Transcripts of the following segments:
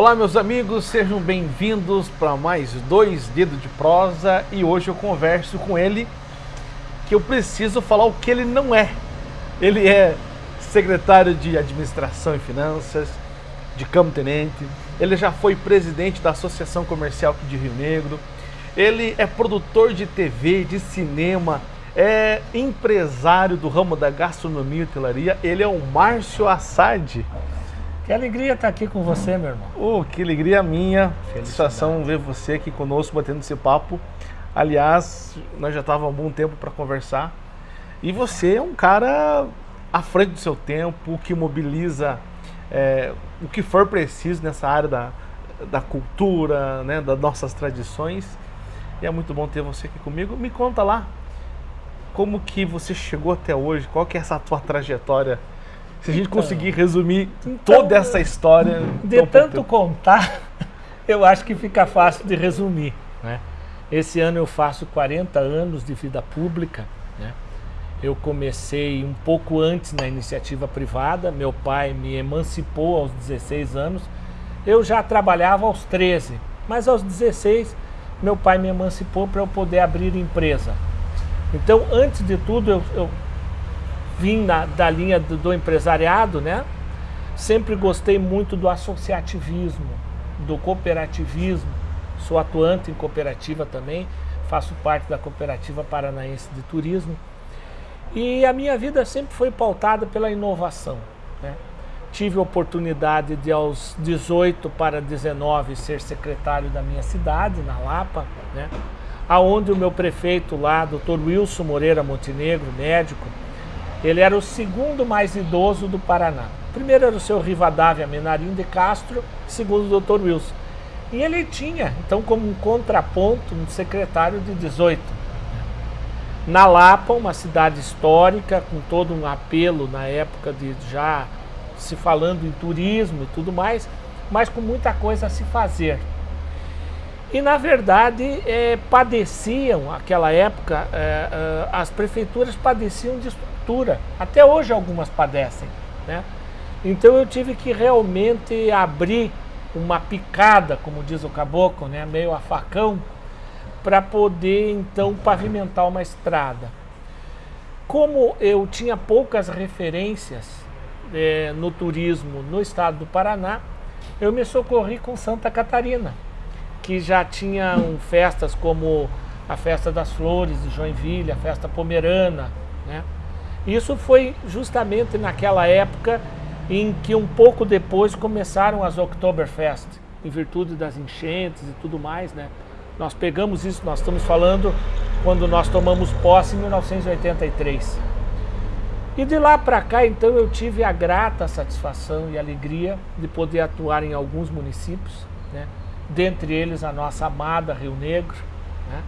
Olá meus amigos, sejam bem-vindos para mais dois Dedos de Prosa e hoje eu converso com ele que eu preciso falar o que ele não é. Ele é secretário de Administração e Finanças, de Campo Tenente, ele já foi presidente da Associação Comercial de Rio Negro, ele é produtor de TV, de cinema, é empresário do ramo da gastronomia e hotelaria, ele é o Márcio Assad. Que alegria estar aqui com você, meu irmão. Oh, que alegria minha. Satisfação ver você aqui conosco, batendo esse papo. Aliás, nós já estávamos há um bom tempo para conversar. E você é um cara à frente do seu tempo, que mobiliza é, o que for preciso nessa área da, da cultura, né, das nossas tradições. E é muito bom ter você aqui comigo. Me conta lá, como que você chegou até hoje, qual que é essa tua trajetória se a gente então, conseguir resumir então, toda essa história... De tanto contar, eu acho que fica fácil de resumir. Né? Esse ano eu faço 40 anos de vida pública. Né? Eu comecei um pouco antes na iniciativa privada. Meu pai me emancipou aos 16 anos. Eu já trabalhava aos 13, mas aos 16 meu pai me emancipou para eu poder abrir empresa. Então, antes de tudo, eu, eu vim na, da linha do, do, empresariado, né? Sempre gostei muito do associativismo, do cooperativismo. Sou atuante em cooperativa também, faço parte da Cooperativa Paranaense de Turismo. E a minha vida sempre foi pautada pela inovação. Né? Tive a oportunidade de aos 18 para 19 ser secretário da minha cidade, na Lapa, né? aonde o meu prefeito lá, Dr. Wilson Moreira Montenegro, médico, ele era o segundo mais idoso do Paraná. Primeiro era o seu Rivadavia Menarim de Castro, segundo o Dr. Wilson. E ele tinha, então, como um contraponto, um secretário de 18. Na Lapa, uma cidade histórica, com todo um apelo na época de já se falando em turismo e tudo mais, mas com muita coisa a se fazer. E, na verdade, é, padeciam, naquela época, é, é, as prefeituras padeciam de estrutura. Até hoje algumas padecem. Né? Então eu tive que realmente abrir uma picada, como diz o caboclo, né? meio a facão, para poder então pavimentar uma estrada. Como eu tinha poucas referências é, no turismo no estado do Paraná, eu me socorri com Santa Catarina, que já tinham festas como a Festa das Flores de Joinville, a Festa Pomerana, né? Isso foi justamente naquela época em que um pouco depois começaram as Oktoberfest, em virtude das enchentes e tudo mais, né? Nós pegamos isso, nós estamos falando quando nós tomamos posse em 1983. E de lá para cá, então, eu tive a grata satisfação e alegria de poder atuar em alguns municípios, né? Dentre eles a nossa amada Rio Negro, né?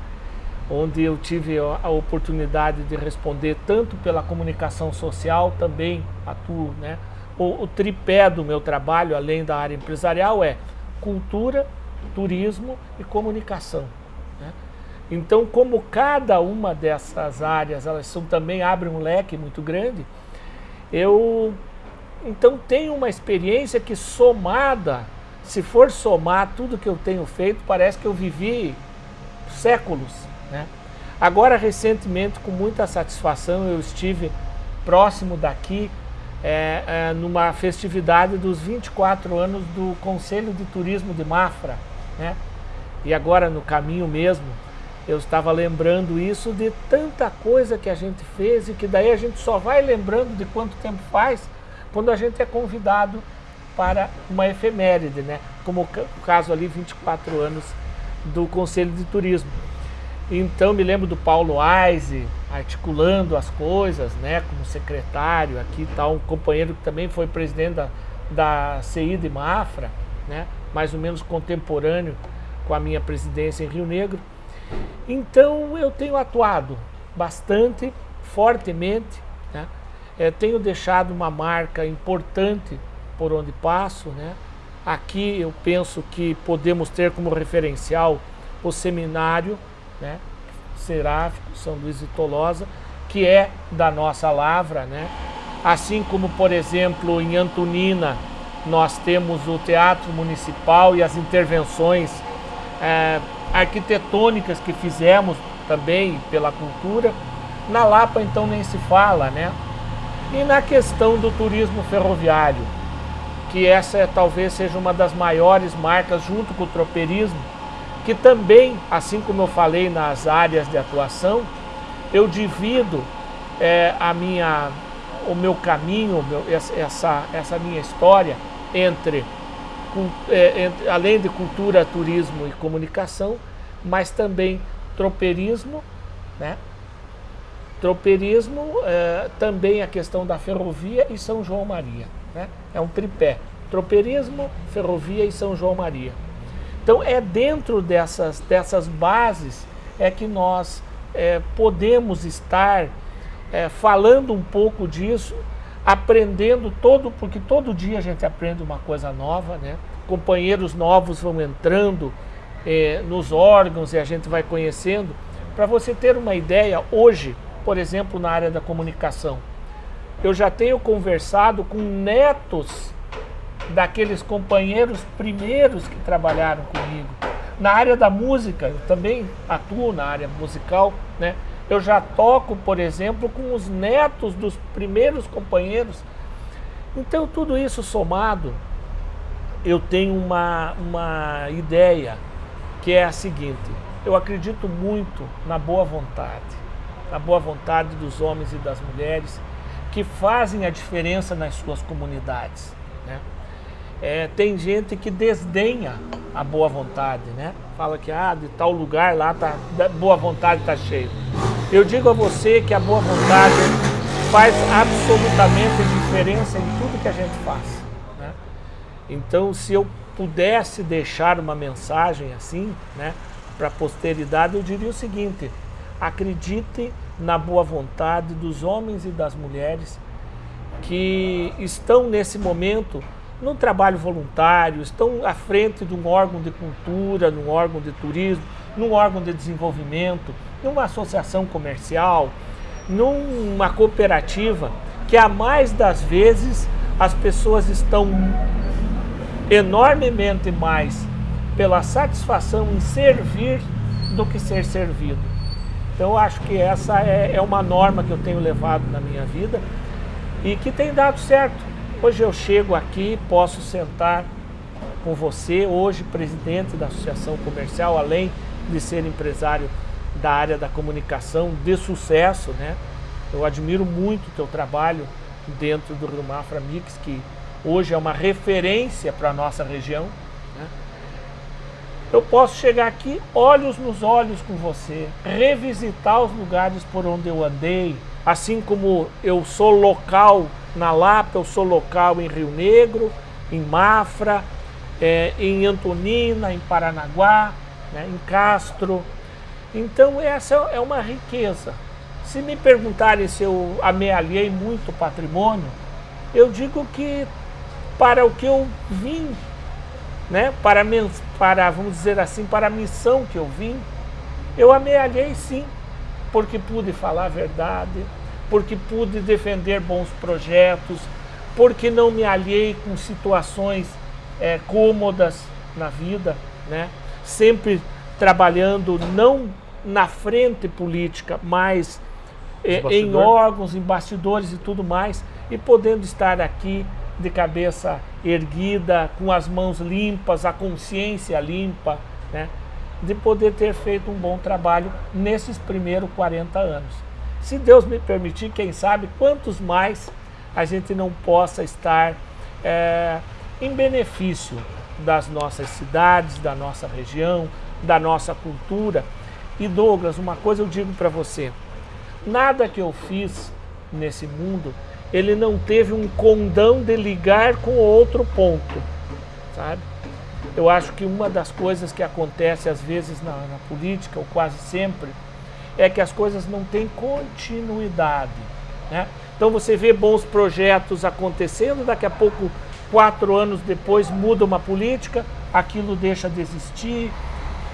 onde eu tive a oportunidade de responder tanto pela comunicação social, também atuo, né? O, o tripé do meu trabalho, além da área empresarial, é cultura, turismo e comunicação. Né? Então, como cada uma dessas áreas, elas são, também abrem um leque muito grande, eu então tenho uma experiência que somada, se for somar tudo que eu tenho feito, parece que eu vivi séculos né? Agora, recentemente, com muita satisfação, eu estive próximo daqui, é, é, numa festividade dos 24 anos do Conselho de Turismo de Mafra. Né? E agora, no caminho mesmo, eu estava lembrando isso de tanta coisa que a gente fez e que daí a gente só vai lembrando de quanto tempo faz quando a gente é convidado para uma efeméride, né? como o caso ali, 24 anos do Conselho de Turismo. Então me lembro do Paulo Aise articulando as coisas, né, como secretário aqui tal, tá um companheiro que também foi presidente da, da CI de Mafra, né, mais ou menos contemporâneo com a minha presidência em Rio Negro. Então eu tenho atuado bastante, fortemente, né, é, tenho deixado uma marca importante por onde passo, né, aqui eu penso que podemos ter como referencial o seminário né? Seráfico, São Luís de Tolosa, que é da nossa lavra, né? Assim como, por exemplo, em Antonina, nós temos o Teatro Municipal e as intervenções é, arquitetônicas que fizemos também pela cultura. Na Lapa, então, nem se fala, né? E na questão do turismo ferroviário, que essa é, talvez seja uma das maiores marcas, junto com o tropeirismo, que também, assim como eu falei nas áreas de atuação, eu divido é, a minha, o meu caminho, meu, essa, essa minha história entre, é, entre, além de cultura, turismo e comunicação, mas também tropeirismo, né? Tropeirismo, é, também a questão da ferrovia e São João Maria. Né? É um tripé. Tropeirismo, ferrovia e São João Maria. Então é dentro dessas, dessas bases é que nós é, podemos estar é, falando um pouco disso, aprendendo todo, porque todo dia a gente aprende uma coisa nova, né? Companheiros novos vão entrando é, nos órgãos e a gente vai conhecendo. Para você ter uma ideia, hoje, por exemplo, na área da comunicação, eu já tenho conversado com netos daqueles companheiros primeiros que trabalharam comigo. Na área da música, eu também atuo na área musical, né? Eu já toco, por exemplo, com os netos dos primeiros companheiros. Então, tudo isso somado, eu tenho uma, uma ideia que é a seguinte: eu acredito muito na boa vontade, na boa vontade dos homens e das mulheres que fazem a diferença nas suas comunidades. Né? É, tem gente que desdenha a boa vontade, né? Fala que ah, de tal lugar lá tá boa vontade está cheio. Eu digo a você que a boa vontade faz absolutamente diferença em tudo que a gente faz. Né? Então, se eu pudesse deixar uma mensagem assim, né, para a posteridade, eu diria o seguinte: acredite na boa vontade dos homens e das mulheres que estão nesse momento no trabalho voluntário, estão à frente de um órgão de cultura, num órgão de turismo, num órgão de desenvolvimento, numa associação comercial, numa cooperativa, que a mais das vezes as pessoas estão enormemente mais pela satisfação em servir do que ser servido. Então acho que essa é, é uma norma que eu tenho levado na minha vida e que tem dado certo. Hoje eu chego aqui, posso sentar com você, hoje presidente da Associação Comercial, além de ser empresário da área da comunicação de sucesso, né? Eu admiro muito o teu trabalho dentro do Rio Mafra Mix, que hoje é uma referência para a nossa região. Eu posso chegar aqui, olhos nos olhos com você, revisitar os lugares por onde eu andei, assim como eu sou local na Lapa, eu sou local em Rio Negro, em Mafra, é, em Antonina, em Paranaguá, né, em Castro. Então essa é uma riqueza. Se me perguntarem se eu amealhei muito patrimônio, eu digo que para o que eu vim, né? para, para, vamos dizer assim, para a missão que eu vim, eu amealhei sim, porque pude falar a verdade, porque pude defender bons projetos, porque não me alhei com situações é, cômodas na vida, né? sempre trabalhando não na frente política, mas é, em órgãos, em bastidores e tudo mais, e podendo estar aqui de cabeça erguida, com as mãos limpas, a consciência limpa, né? de poder ter feito um bom trabalho nesses primeiros 40 anos. Se Deus me permitir, quem sabe quantos mais a gente não possa estar é, em benefício das nossas cidades, da nossa região, da nossa cultura. E Douglas, uma coisa eu digo para você, nada que eu fiz nesse mundo ele não teve um condão de ligar com outro ponto, sabe? Eu acho que uma das coisas que acontece às vezes na, na política, ou quase sempre, é que as coisas não têm continuidade, né? Então você vê bons projetos acontecendo, daqui a pouco, quatro anos depois, muda uma política, aquilo deixa de existir,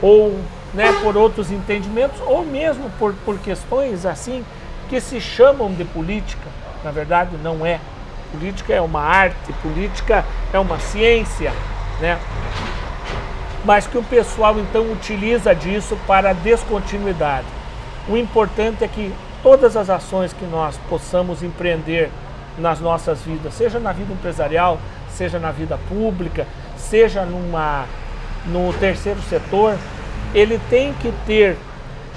ou né, por outros entendimentos, ou mesmo por, por questões assim que se chamam de política, na verdade não é. política é uma arte, política é uma ciência, né? Mas que o pessoal então utiliza disso para descontinuidade. O importante é que todas as ações que nós possamos empreender nas nossas vidas, seja na vida empresarial, seja na vida pública, seja numa, no terceiro setor, ele tem que ter,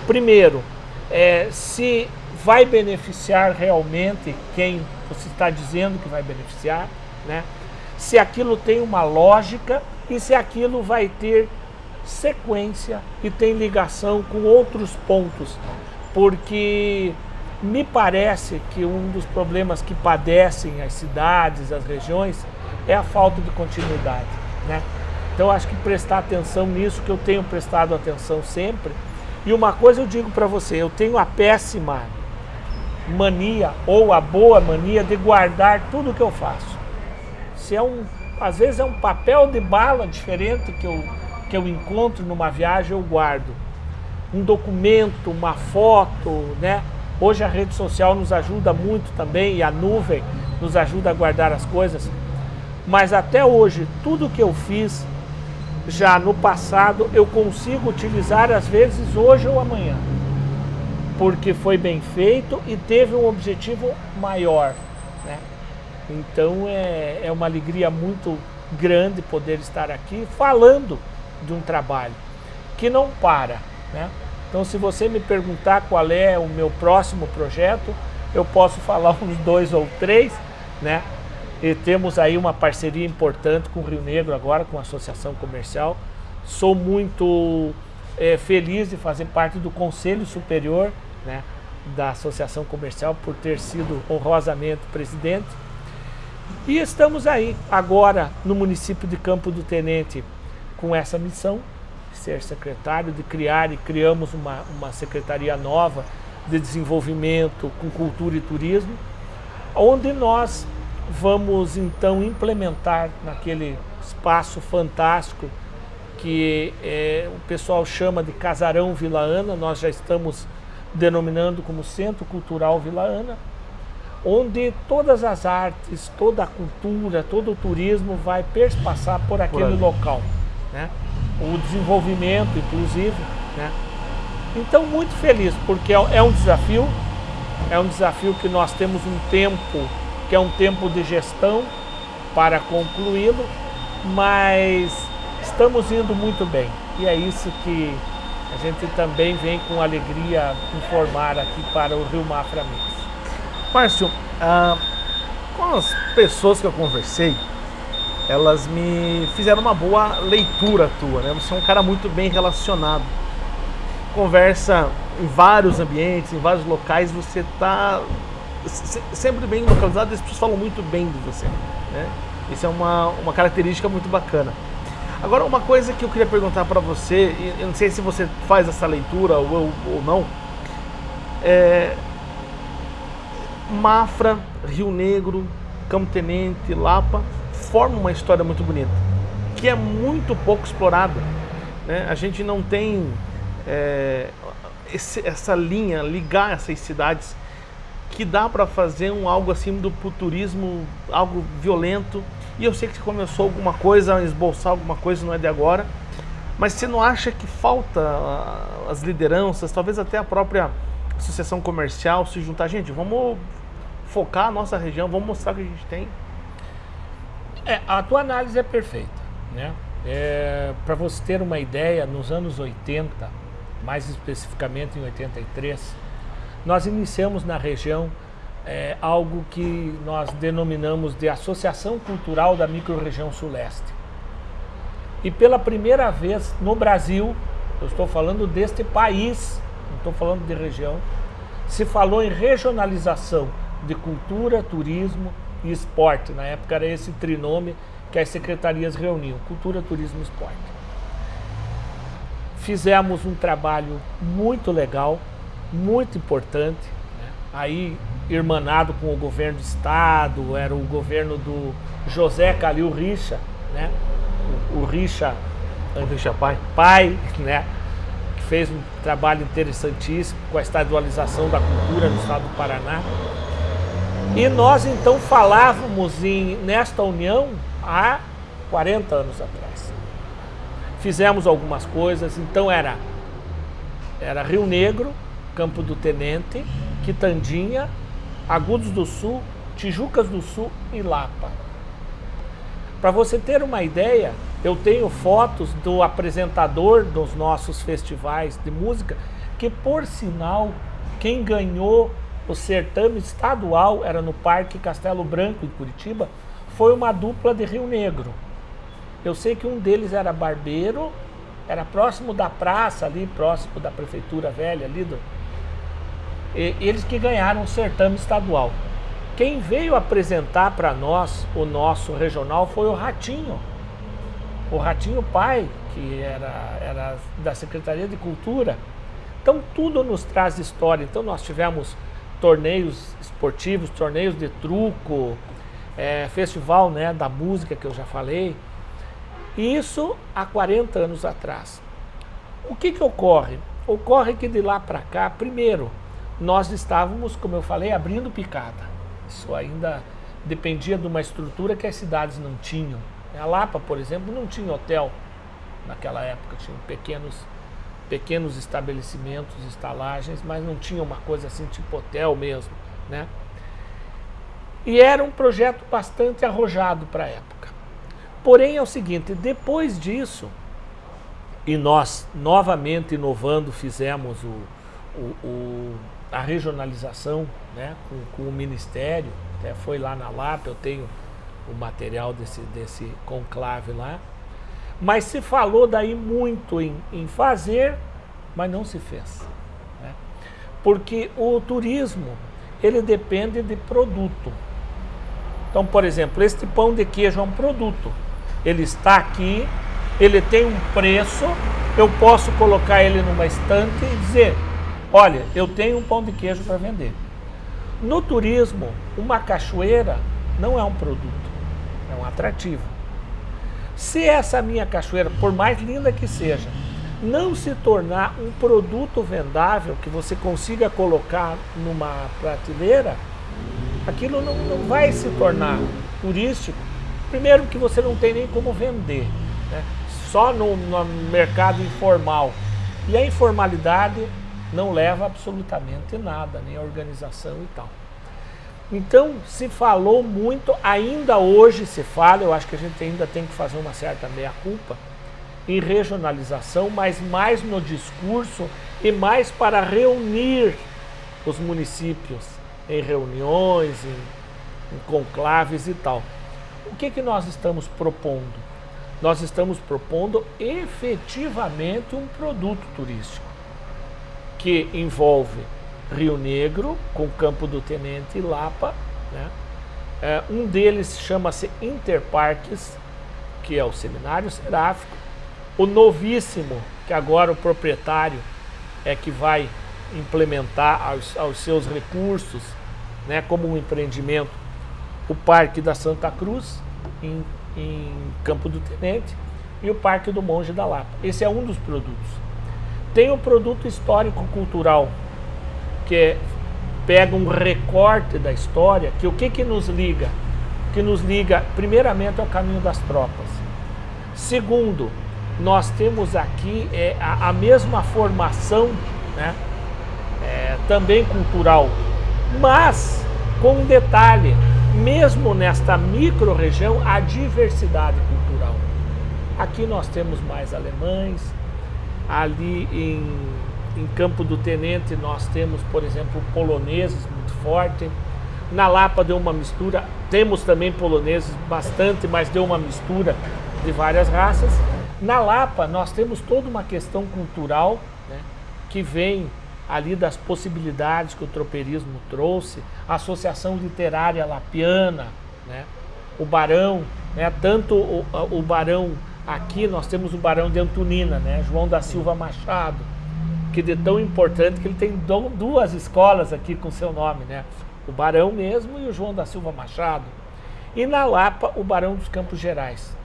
primeiro, é, se vai beneficiar realmente quem você está dizendo que vai beneficiar, né? se aquilo tem uma lógica e se aquilo vai ter sequência e tem ligação com outros pontos. Porque me parece que um dos problemas que padecem as cidades, as regiões, é a falta de continuidade. Né? Então acho que prestar atenção nisso, que eu tenho prestado atenção sempre. E uma coisa eu digo para você, eu tenho a péssima mania ou a boa mania de guardar tudo que eu faço. Se é um, às vezes é um papel de bala diferente que eu, que eu encontro numa viagem, eu guardo. Um documento, uma foto, né? Hoje a rede social nos ajuda muito também e a nuvem nos ajuda a guardar as coisas. Mas até hoje, tudo que eu fiz já no passado, eu consigo utilizar às vezes hoje ou amanhã porque foi bem feito e teve um objetivo maior. Né? Então é, é uma alegria muito grande poder estar aqui falando de um trabalho que não para. Né? Então se você me perguntar qual é o meu próximo projeto, eu posso falar uns dois ou três, né? E temos aí uma parceria importante com o Rio Negro agora, com a Associação Comercial. Sou muito é, feliz de fazer parte do Conselho Superior né, da Associação Comercial por ter sido honrosamente presidente. E estamos aí agora no município de Campo do Tenente com essa missão, de ser secretário, de criar e criamos uma, uma secretaria nova de desenvolvimento com cultura e turismo, onde nós vamos então implementar naquele espaço fantástico que é, o pessoal chama de Casarão Vila Ana, nós já estamos denominando como Centro Cultural Vila Ana, onde todas as artes, toda a cultura, todo o turismo vai perspassar por aquele por local. Né? O desenvolvimento, inclusive. Né? Então, muito feliz, porque é, é um desafio, é um desafio que nós temos um tempo, que é um tempo de gestão para concluí-lo, mas estamos indo muito bem. E é isso que a gente também vem com alegria informar aqui para o Rio Mafra Mix. Márcio, ah, com as pessoas que eu conversei, elas me fizeram uma boa leitura tua, né? Você é um cara muito bem relacionado. Conversa em vários ambientes, em vários locais, você está sempre bem localizado e as pessoas falam muito bem de você, né? Isso é uma, uma característica muito bacana. Agora, uma coisa que eu queria perguntar para você, eu não sei se você faz essa leitura ou, ou não, é, Mafra, Rio Negro, Campo Tenente, Lapa, formam uma história muito bonita, que é muito pouco explorada. Né? A gente não tem é, esse, essa linha, ligar essas cidades, que dá para fazer um algo assim do turismo, algo violento, e eu sei que você começou alguma coisa, a esboçar alguma coisa, não é de agora. Mas você não acha que falta ah, as lideranças, talvez até a própria associação comercial se juntar? Gente, vamos focar a nossa região, vamos mostrar o que a gente tem. É, a tua análise é perfeita. Né? É, Para você ter uma ideia, nos anos 80, mais especificamente em 83, nós iniciamos na região é, algo que nós denominamos de Associação Cultural da Microrregião Suleste. E pela primeira vez no Brasil, eu estou falando deste país, não estou falando de região, se falou em regionalização de cultura, turismo e esporte. Na época era esse trinome que as secretarias reuniam, cultura, turismo e esporte. Fizemos um trabalho muito legal, muito importante, né? aí irmanado com o governo do estado, era o governo do José Calil Richa, né? O, o Richa, o Richa pai, pai, né? Que fez um trabalho interessantíssimo com a estadualização da cultura no estado do Paraná. E nós então falávamos em, nesta união há 40 anos atrás. Fizemos algumas coisas, então era, era Rio Negro, Campo do Tenente, Quitandinha, Agudos do Sul, Tijucas do Sul e Lapa. Para você ter uma ideia, eu tenho fotos do apresentador dos nossos festivais de música, que por sinal, quem ganhou o certame estadual era no Parque Castelo Branco, em Curitiba, foi uma dupla de Rio Negro. Eu sei que um deles era barbeiro, era próximo da praça ali, próximo da prefeitura velha ali. Do, eles que ganharam o certame estadual. Quem veio apresentar para nós o nosso regional foi o Ratinho. O Ratinho Pai, que era, era da Secretaria de Cultura. Então tudo nos traz história. Então nós tivemos torneios esportivos, torneios de truco, é, festival né, da música que eu já falei. Isso há 40 anos atrás. O que, que ocorre? Ocorre que de lá para cá, primeiro, nós estávamos, como eu falei, abrindo picada. Isso ainda dependia de uma estrutura que as cidades não tinham. A Lapa, por exemplo, não tinha hotel naquela época, tinha pequenos, pequenos estabelecimentos, estalagens, mas não tinha uma coisa assim tipo hotel mesmo. Né? E era um projeto bastante arrojado para a época. Porém é o seguinte, depois disso, e nós novamente inovando fizemos o, o, o, a regionalização né, com, com, o Ministério, até foi lá na Lapa, eu tenho o material desse, desse conclave lá, mas se falou daí muito em, em fazer, mas não se fez. Né? Porque o turismo, ele depende de produto. Então, por exemplo, este pão de queijo é um produto ele está aqui, ele tem um preço, eu posso colocar ele numa estante e dizer, olha, eu tenho um pão de queijo para vender. No turismo, uma cachoeira não é um produto, é um atrativo. Se essa minha cachoeira, por mais linda que seja, não se tornar um produto vendável que você consiga colocar numa prateleira, aquilo não, não vai se tornar turístico Primeiro que você não tem nem como vender, né? só no, no mercado informal. E a informalidade não leva absolutamente nada, nem a organização e tal. Então se falou muito, ainda hoje se fala, eu acho que a gente ainda tem que fazer uma certa meia-culpa, em regionalização, mas mais no discurso e mais para reunir os municípios em reuniões, em, em conclaves e tal. O que, que nós estamos propondo? Nós estamos propondo efetivamente um produto turístico que envolve Rio Negro, com Campo do Tenente e Lapa. Né? É, um deles chama-se Interparques, que é o Seminário Seráfico. O novíssimo, que agora o proprietário é que vai implementar aos, aos seus recursos, né, como um empreendimento, o Parque da Santa Cruz, em, em Campo do Tenente, e o Parque do Monge da Lapa. Esse é um dos produtos. Tem o produto histórico-cultural, que é, pega um recorte da história, que o que, que nos liga? Que nos liga, primeiramente, ao caminho das tropas. Segundo, nós temos aqui é, a, a mesma formação, né, é, também cultural, mas com um detalhe, mesmo nesta micro-região, a diversidade cultural. Aqui nós temos mais alemães, ali em, em Campo do Tenente nós temos, por exemplo, poloneses muito forte. Na Lapa deu uma mistura, temos também poloneses bastante, mas deu uma mistura de várias raças. Na Lapa nós temos toda uma questão cultural né, que vem ali das possibilidades que o tropeirismo trouxe, a Associação Literária Lapiana, né? o Barão, né? tanto o, o Barão aqui, nós temos o Barão de Antonina, né? João da Silva Machado, que é tão importante que ele tem duas escolas aqui com seu nome, né? o Barão mesmo e o João da Silva Machado. E na Lapa, o Barão dos Campos Gerais,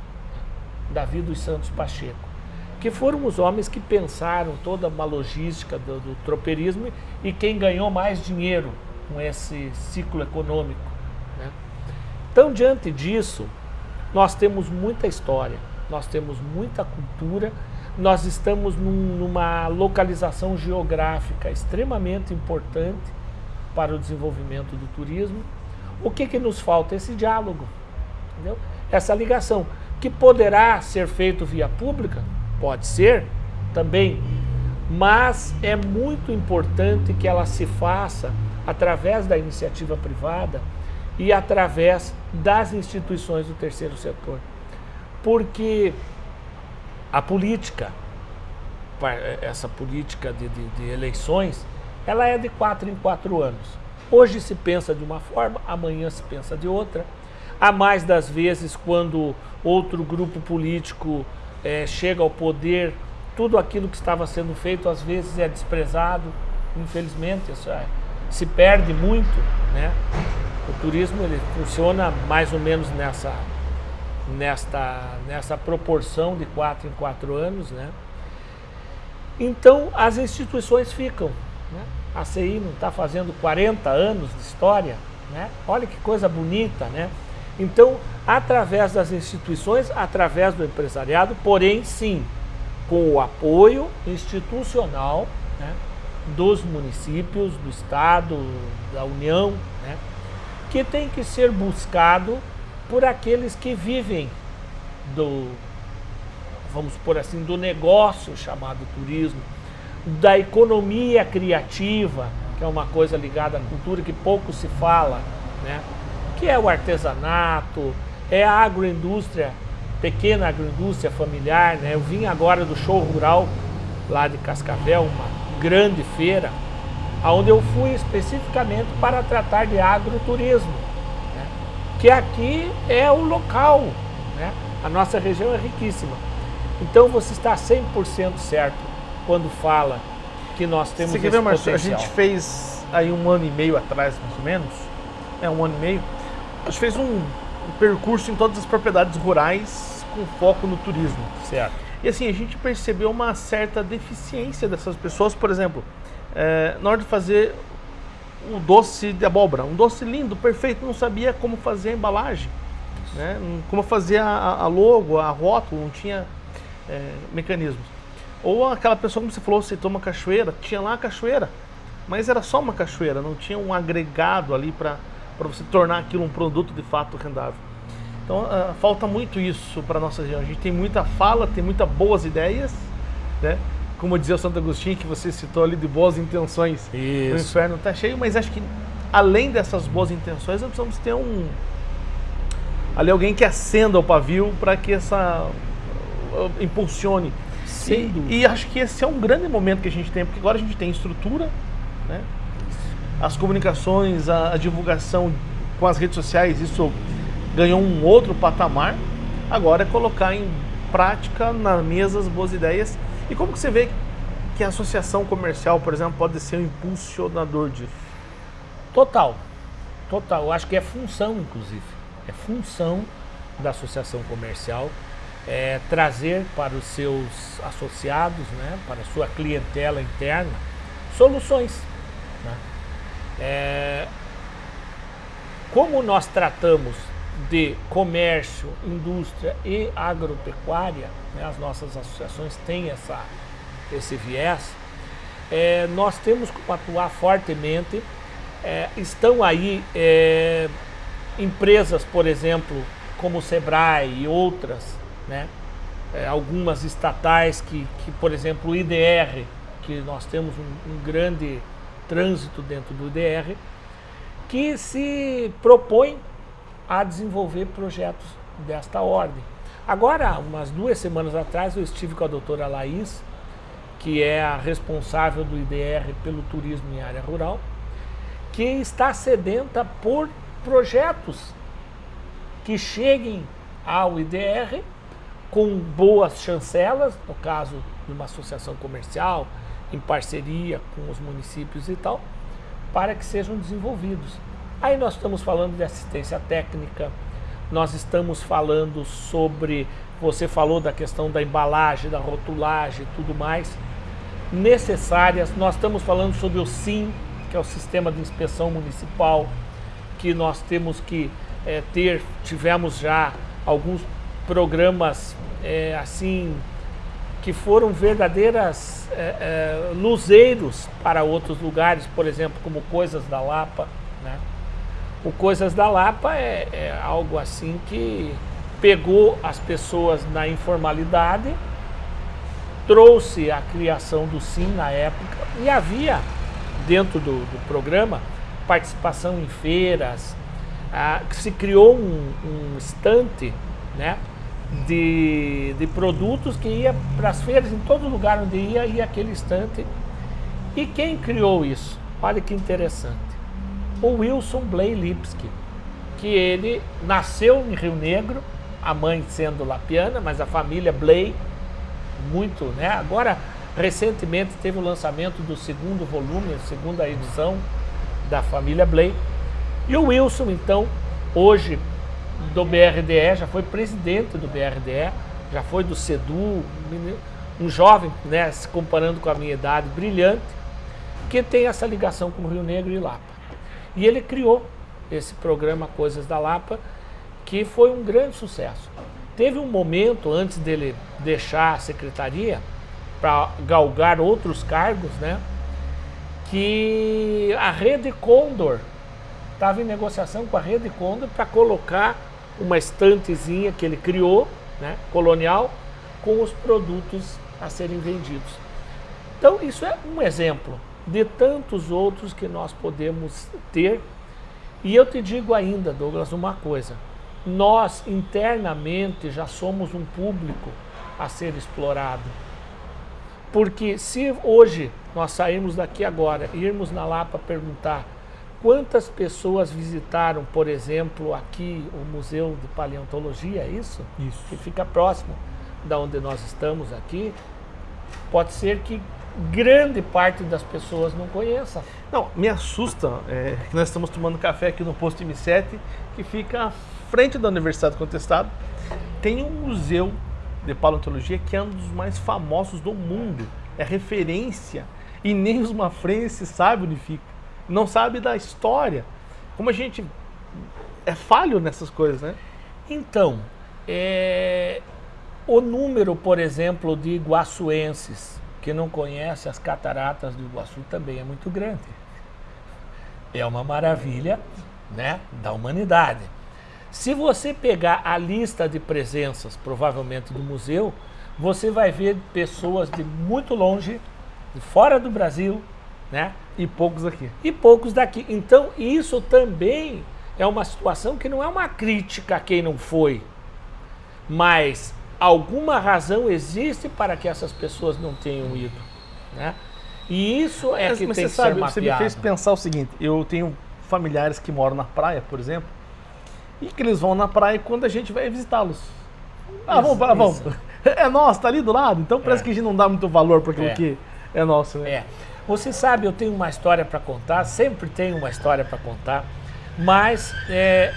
Davi dos Santos Pacheco que foram os homens que pensaram toda uma logística do, do tropeirismo e quem ganhou mais dinheiro com esse ciclo econômico. Né? Então, diante disso, nós temos muita história, nós temos muita cultura, nós estamos num, numa localização geográfica extremamente importante para o desenvolvimento do turismo. O que, que nos falta? Esse diálogo, entendeu? essa ligação, que poderá ser feito via pública, pode ser também, mas é muito importante que ela se faça através da iniciativa privada e através das instituições do terceiro setor. Porque a política, essa política de, de, de, eleições, ela é de quatro em quatro anos. Hoje se pensa de uma forma, amanhã se pensa de outra. Há mais das vezes, quando outro grupo político é, chega ao poder, tudo aquilo que estava sendo feito às vezes é desprezado. Infelizmente, isso é, se perde muito. Né? O turismo ele funciona mais ou menos nessa nesta, nessa proporção de quatro em quatro anos, né? Então as instituições ficam. Né? A CI não está fazendo 40 anos de história, né? Olha que coisa bonita, né? Então, através das instituições, através do empresariado, porém sim, com o apoio institucional né, dos municípios, do Estado, da União, né, que tem que ser buscado por aqueles que vivem do, vamos por assim, do negócio chamado turismo, da economia criativa, que é uma coisa ligada à cultura que pouco se fala, né? que é o artesanato, é a agroindústria, pequena agroindústria familiar. Né? Eu vim agora do show rural lá de Cascavel, uma grande feira, onde eu fui especificamente para tratar de agroturismo que aqui é o local, né? a nossa região é riquíssima. Então você está 100% certo quando fala que nós temos Você esse Marcio, A gente fez aí um ano e meio atrás, mais ou menos, é um ano e meio, a gente fez um, um percurso em todas as propriedades rurais com foco no turismo. Certo. E assim, a gente percebeu uma certa deficiência dessas pessoas, por exemplo, é, na hora de fazer o doce de abóbora, um doce lindo, perfeito, não sabia como fazer a embalagem, né? como fazer a, a logo, a rótulo, não tinha é, mecanismos. Ou aquela pessoa, como você falou, você toma cachoeira, tinha lá a cachoeira, mas era só uma cachoeira, não tinha um agregado ali para você tornar aquilo um produto de fato rendável. Então uh, falta muito isso para nossa região. A gente tem muita fala, tem muitas boas ideias, né? Como dizia o Santo Agostinho, que você citou ali de boas intenções. Isso. O inferno está cheio, mas acho que além dessas boas intenções, nós precisamos ter um. Ali alguém que acenda o pavio para que essa. Uh, impulsione. Sim. E, e, acho que esse é um grande momento que a gente tem, porque agora a gente tem estrutura, né? as comunicações, a, a divulgação com as redes sociais, isso ganhou um outro patamar. Agora é colocar em prática na mesa as boas ideias e como que você vê que a associação comercial, por exemplo, pode ser um impulsionador disso? Total, total. Eu acho que é função, inclusive. É função da associação comercial é, trazer para os seus associados, né, para a sua clientela interna, soluções. Né? É, como nós tratamos de comércio, indústria e agropecuária, né, as nossas associações têm essa, esse viés, é, nós temos que atuar fortemente. É, estão aí é, empresas, por exemplo, como o Sebrae e outras, né, é, algumas estatais que, que, por exemplo, o IDR, que nós temos um, um grande trânsito dentro do IDR, que se propõe a desenvolver projetos desta ordem. Agora, umas duas semanas atrás, eu estive com a doutora Laís, que é a responsável do IDR pelo turismo em área rural, que está sedenta por projetos que cheguem ao IDR com boas chancelas, no caso de uma associação comercial, em parceria com os municípios e tal, para que sejam desenvolvidos. Aí nós estamos falando de assistência técnica, nós estamos falando sobre, você falou da questão da embalagem, da rotulagem e tudo mais, necessárias. Nós estamos falando sobre o SIM, que é o Sistema de Inspeção Municipal, que nós temos que é, ter, tivemos já alguns programas é, assim que foram verdadeiras é, luzeiros para outros lugares, por exemplo, como Coisas da Lapa. Né? O Coisas da Lapa é, é algo assim que pegou as pessoas na informalidade, trouxe a criação do SIM na época e havia dentro do, do programa participação em feiras, ah, se criou um, um estante né, de, de produtos que ia para as feiras, em todo lugar onde ia, ia aquele estante. E quem criou isso? Olha que interessante. O Wilson Blay Lipsky, que ele nasceu em Rio Negro, a mãe sendo lapiana, mas a família Blay, muito, né? Agora, recentemente teve o lançamento do segundo volume, a segunda edição da família Blay. E o Wilson, então, hoje do BRDE, já foi presidente do BRDE, já foi do SEDU, um jovem, né, se comparando com a minha idade, brilhante, que tem essa ligação com o Rio Negro e Lapa. E ele criou esse programa Coisas da Lapa, que foi um grande sucesso. Teve um momento antes dele deixar a secretaria para galgar outros cargos, né? Que a Rede Condor estava em negociação com a Rede Condor para colocar uma estantezinha que ele criou, né, colonial, com os produtos a serem vendidos. Então isso é um exemplo de tantos outros que nós podemos ter. E eu te digo ainda, Douglas, uma coisa nós internamente já somos um público a ser explorado. Porque se hoje nós sairmos daqui agora e irmos na Lapa perguntar quantas pessoas visitaram, por exemplo, aqui o Museu de Paleontologia, é isso? Isso. Que fica próximo da onde nós estamos aqui, pode ser que grande parte das pessoas não conheça. Não, me assusta é, que nós estamos tomando café aqui no posto M7, que fica frente da Universidade do Contestado, tem um museu de paleontologia que é um dos mais famosos do mundo. É referência. E nem os mafrenses sabem onde fica. Não sabe da história. Como a gente é falho nessas coisas, né? Então, é... o número, por exemplo, de iguaçuenses que não conhece as cataratas do Iguaçu também é muito grande. É uma maravilha né, da humanidade. Se você pegar a lista de presenças, provavelmente do museu, você vai ver pessoas de muito longe, de fora do Brasil, né? E poucos aqui. E poucos daqui. Então, isso também é uma situação que não é uma crítica a quem não foi, mas alguma razão existe para que essas pessoas não tenham ido, né? E isso é mas, que mas tem que sabe, ser mapeado. Você me fez pensar o seguinte, eu tenho familiares que moram na praia, por exemplo, e que eles vão na praia quando a gente vai visitá-los. Ah, vamos, isso. vamos. É nosso, tá ali do lado, então parece é. que a gente não dá muito valor para aquilo é. que é nosso, né? É. Você sabe, eu tenho uma história para contar, sempre tenho uma história para contar, mas é,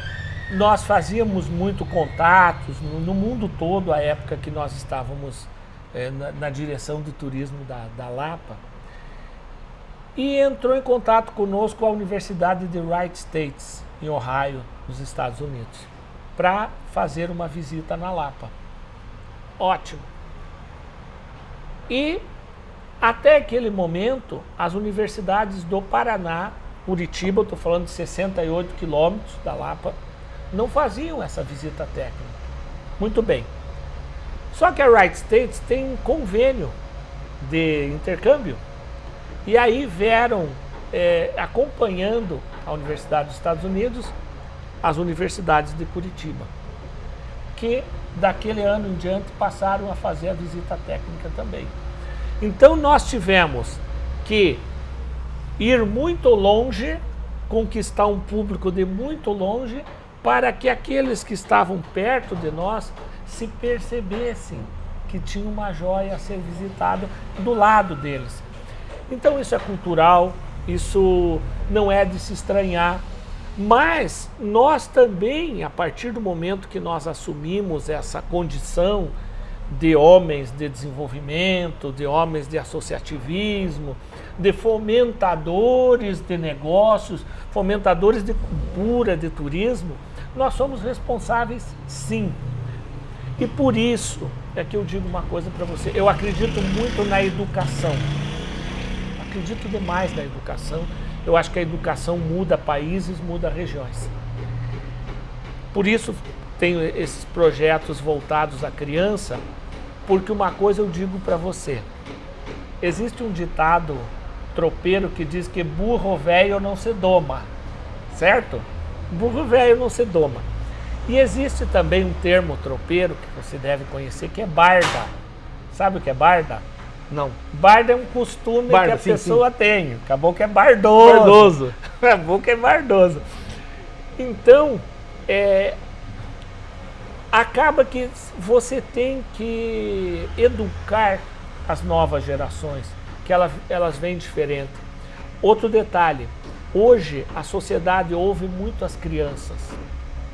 nós fazíamos muito contatos no, no, mundo todo, a época que nós estávamos é, na, na, direção de turismo da, da Lapa, e entrou em contato conosco a Universidade de Wright States, em Ohio, nos Estados Unidos, para fazer uma visita na Lapa. Ótimo. E até aquele momento, as universidades do Paraná, Curitiba, estou falando de 68 quilômetros da Lapa, não faziam essa visita técnica. Muito bem. Só que a Wright States tem um convênio de intercâmbio. E aí vieram é, acompanhando a Universidade dos Estados Unidos as universidades de Curitiba, que daquele ano em diante passaram a fazer a visita técnica também. Então nós tivemos que ir muito longe, conquistar um público de muito longe, para que aqueles que estavam perto de nós se percebessem que tinha uma joia a ser visitada do lado deles. Então isso é cultural, isso não é de se estranhar, mas nós também, a partir do momento que nós assumimos essa condição de homens de desenvolvimento, de homens de associativismo, de fomentadores de negócios, fomentadores de cultura, de turismo, nós somos responsáveis sim. E por isso é que eu digo uma coisa para você, eu acredito muito na educação. Acredito demais na educação. Eu acho que a educação muda países, muda regiões. Por isso tenho esses projetos voltados à criança, porque uma coisa eu digo para você. Existe um ditado tropeiro que diz que burro velho não se doma, certo? Burro velho não se doma. E existe também um termo tropeiro que você deve conhecer que é barda. Sabe o que é barda? Não. Barda é um costume barda, que a sim, pessoa sim. tem. Acabou que é bardoso. Bardoso. Acabou que é bardoso. Então, é, acaba que você tem que educar as novas gerações, que elas, elas vêm diferente. Outro detalhe, hoje a sociedade ouve muito as crianças.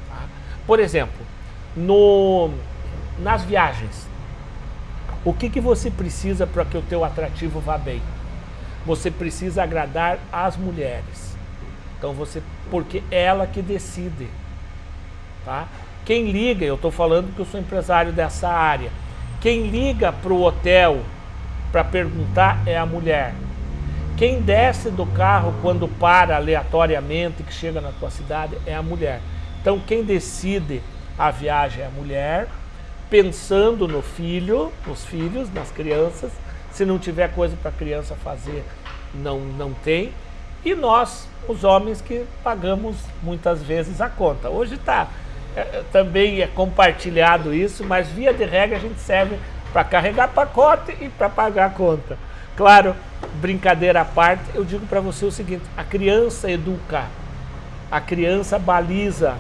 Tá? Por exemplo, no, nas viagens, o que, que você precisa para que o teu atrativo vá bem? Você precisa agradar as mulheres. Então você, porque é ela que decide, tá? Quem liga, eu estou falando que eu sou empresário dessa área, quem liga para o hotel para perguntar é a mulher. Quem desce do carro quando para aleatoriamente, que chega na tua cidade, é a mulher. Então quem decide a viagem é a mulher, pensando no filho, nos filhos, nas crianças. Se não tiver coisa para a criança fazer, não, não tem. E nós, os homens, que pagamos muitas vezes a conta. Hoje está é, também é compartilhado isso, mas via de regra a gente serve para carregar pacote e para pagar a conta. Claro, brincadeira à parte, eu digo para você o seguinte, a criança educa, a criança baliza.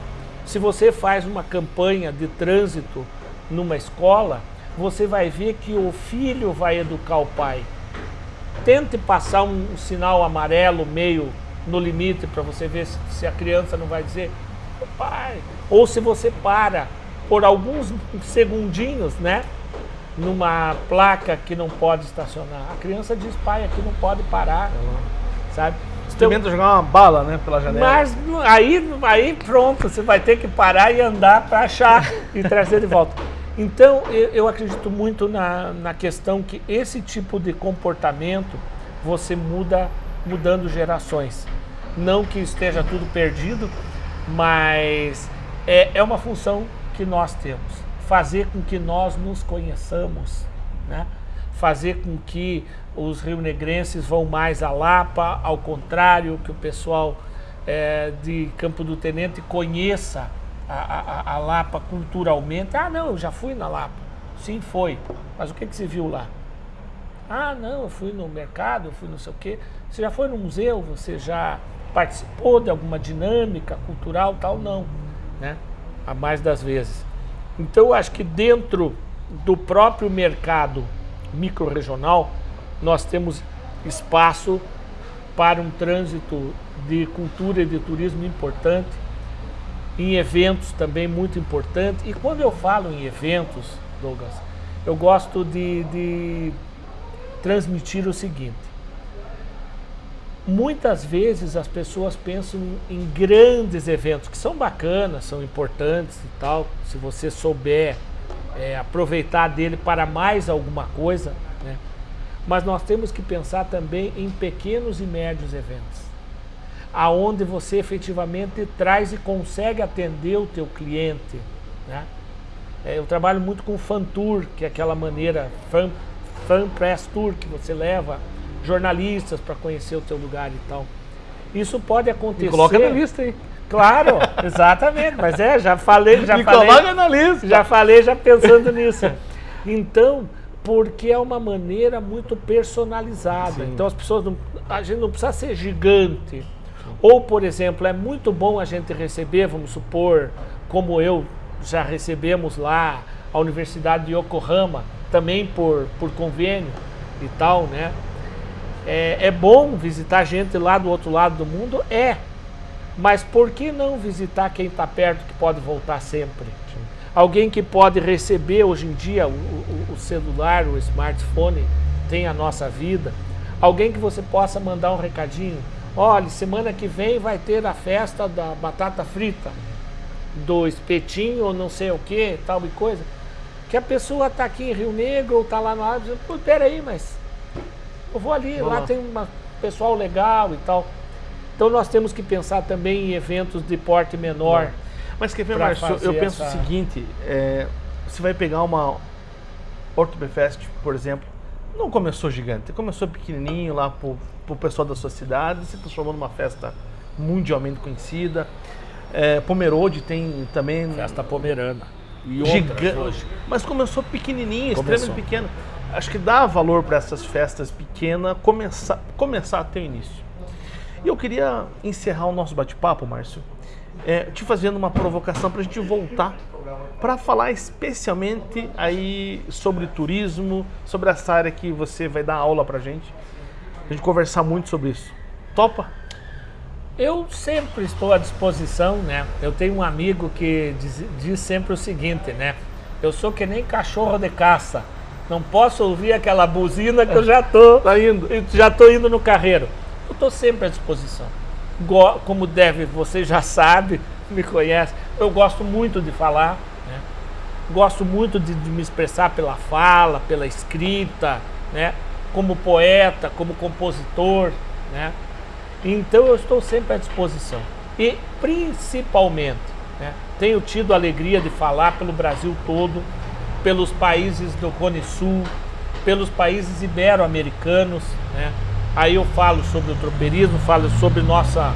Se você faz uma campanha de trânsito numa escola, você vai ver que o filho vai educar o pai. Tente passar um, um sinal amarelo meio no limite para você ver se, se a criança não vai dizer pai. Ou se você para por alguns segundinhos, né? Numa placa que não pode estacionar. A criança diz, pai, aqui não pode parar, sabe? Experimenta então, jogar uma bala, né, pela janela. Mas aí, aí pronto, você vai ter que parar e andar para achar e trazer de volta. Então, eu, eu acredito muito na, na questão que esse tipo de comportamento você muda mudando gerações. Não que esteja tudo perdido, mas é, é uma função que nós temos. Fazer com que nós nos conheçamos, né? fazer com que os rio-negrenses vão mais a Lapa, ao contrário, que o pessoal é, de Campo do Tenente conheça a, a, a, Lapa culturalmente. Ah, não, eu já fui na Lapa. Sim, foi. Mas o que, que você viu lá? Ah, não, eu fui no mercado, eu fui não sei o quê. Você já foi no museu? Você já participou de alguma dinâmica cultural, tal, não, né? A mais das vezes. Então, eu acho que dentro do próprio mercado micro-regional, nós temos espaço para um trânsito de cultura e de turismo importante, em eventos também muito importante. E quando eu falo em eventos, Douglas, eu gosto de, de transmitir o seguinte muitas vezes as pessoas pensam em grandes eventos, que são bacanas, são importantes e tal, se você souber é, aproveitar dele para mais alguma coisa, né? mas nós temos que pensar também em pequenos e médios eventos, aonde você efetivamente traz e consegue atender o teu cliente. Né? É, eu trabalho muito com fan tour, que é aquela maneira, fan, fan press tour, que você leva jornalistas para conhecer o teu lugar e tal. Isso pode acontecer. E coloca na lista aí. Claro, exatamente. Mas é, já falei, já e falei. Coloca na lista. Já falei, já pensando nisso. Então, porque é uma maneira muito personalizada. Sim. Então as pessoas não, a gente não precisa ser gigante. Ou, por exemplo, é muito bom a gente receber, vamos supor, como eu já recebemos lá, a Universidade de Yokohama, também por, por convênio e tal, né? É, é bom visitar gente lá do outro lado do mundo? É. Mas por que não visitar quem está perto que pode voltar sempre? alguém que pode receber hoje em dia o, o, o celular, o smartphone, tem a nossa vida, alguém que você possa mandar um recadinho, olha, semana que vem vai ter a festa da batata frita, do espetinho ou não sei o que, tal e coisa, que a pessoa está aqui em Rio Negro ou está lá no pô, peraí, mas eu vou ali, lá, lá tem um pessoal legal e tal. Então nós temos que pensar também em eventos de porte menor. Mas quer ver, Márcio, eu penso essa... o seguinte, é, você vai pegar uma Ortobefest, por exemplo, não começou gigante, começou pequenininho lá pro, pro pessoal da sua cidade, se transformou numa festa mundialmente conhecida. É, Pomerode tem também... Festa pomerana. Gigante. Mas começou pequenininho, começou. extremamente pequeno. Acho que dá valor para essas festas pequenas começar, começar a ter início. E eu queria encerrar o nosso bate-papo, Márcio, é, te fazendo uma provocação para a gente voltar para falar especialmente aí sobre turismo, sobre essa área que você vai dar aula para gente. A gente conversar muito sobre isso. Topa? Eu sempre estou à disposição, né? Eu tenho um amigo que diz, diz, sempre o seguinte, né? Eu sou que nem cachorro de caça. Não posso ouvir aquela buzina que eu já tô, tá indo. já tô indo no carreiro. Eu estou sempre à disposição. Como deve, você já sabe, me conhece. Eu gosto muito de falar, né? Gosto muito de, de me expressar pela fala, pela escrita, né? Como poeta, como compositor, né? Então eu estou sempre à disposição. E principalmente, né, tenho tido a alegria de falar pelo Brasil todo, pelos países do Cone Sul, pelos países ibero-americanos. Né? Aí eu falo sobre o tropeirismo, falo sobre nossa,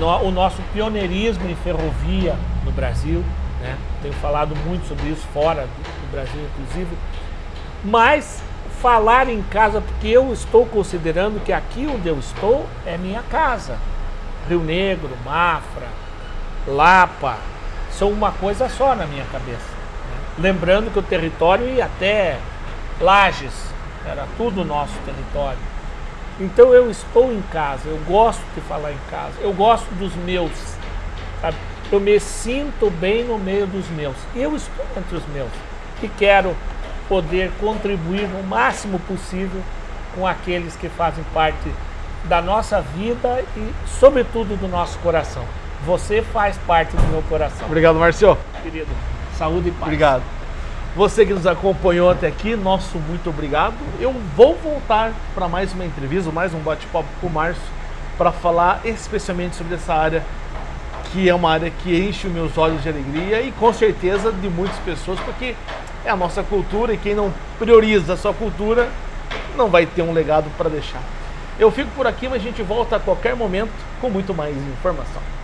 no, o nosso pioneirismo em ferrovia no Brasil. Né? Tenho falado muito sobre isso fora do, do Brasil, inclusive. Mas falar em casa, porque eu estou considerando que aqui onde eu estou é minha casa. Rio Negro, Mafra, Lapa, são uma coisa só na minha cabeça. Lembrando que o território ia até Lages, era tudo nosso território. Então eu estou em casa, eu gosto de falar em casa, eu gosto dos meus, sabe? Eu me sinto bem no meio dos meus. Eu estou entre os meus. E quero poder contribuir no máximo possível com aqueles que fazem parte da nossa vida e, sobretudo, do nosso coração. Você faz parte do meu coração. Obrigado, Marcio. Querido, saúde e paz. Obrigado. Você que nos acompanhou até aqui, nosso muito obrigado. Eu vou voltar para mais uma entrevista, mais um bate-papo com o Márcio, para falar especialmente sobre essa área que é uma área que enche os meus olhos de alegria e com certeza de muitas pessoas, porque é a nossa cultura e quem não prioriza a sua cultura não vai ter um legado para deixar. Eu fico por aqui, mas a gente volta a qualquer momento com muito mais informação.